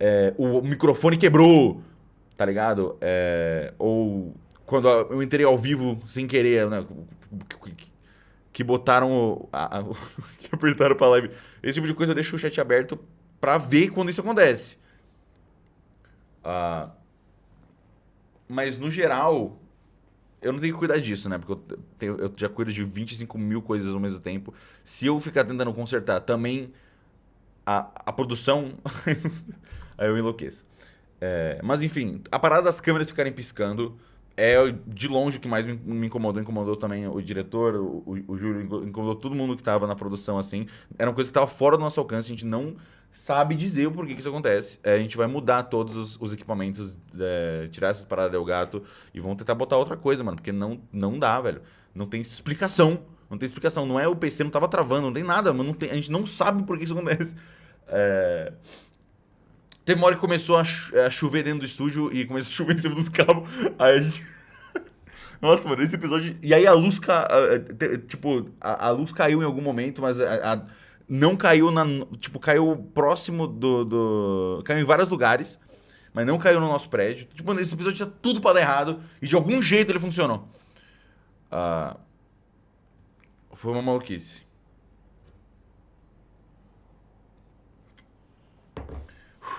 é, o microfone quebrou, tá ligado? É, ou quando eu entrei ao vivo sem querer, né? Que botaram. A, a, que apertaram pra live. Esse tipo de coisa eu deixo o chat aberto pra ver quando isso acontece. Uh, mas no geral, eu não tenho que cuidar disso, né? Porque eu, tenho, eu já cuido de 25 mil coisas ao mesmo tempo. Se eu ficar tentando consertar também a, a produção, aí eu enlouqueço. É, mas enfim, a parada das câmeras ficarem piscando é de longe o que mais me, incomodou. Incomodou também o diretor, o, o, o Júlio, incomodou todo mundo que estava na produção, assim. Era uma coisa que estava fora do nosso alcance, a gente não sabe dizer o porquê que isso acontece. É, a gente vai mudar todos os, os equipamentos, é, tirar essas paradas do gato e vão tentar botar outra coisa, mano, porque não, não dá, velho. Não tem explicação. Não tem explicação. Não é o PC não tava travando, não tem nada, mano. Não tem, a gente não sabe por que isso acontece. É... Teve uma hora que começou a, chover dentro do estúdio e começou a chover em cima dos cabos. Aí a gente. Nossa, mano, esse episódio. E aí a luz. Ca... Tipo, a, a luz caiu em algum momento, mas a, a não caiu na. Tipo, caiu próximo do, do. Caiu em vários lugares, mas não caiu no nosso prédio. Tipo, esse episódio tinha tudo para dar errado e de algum jeito ele funcionou. Uh, foi uma maluquice.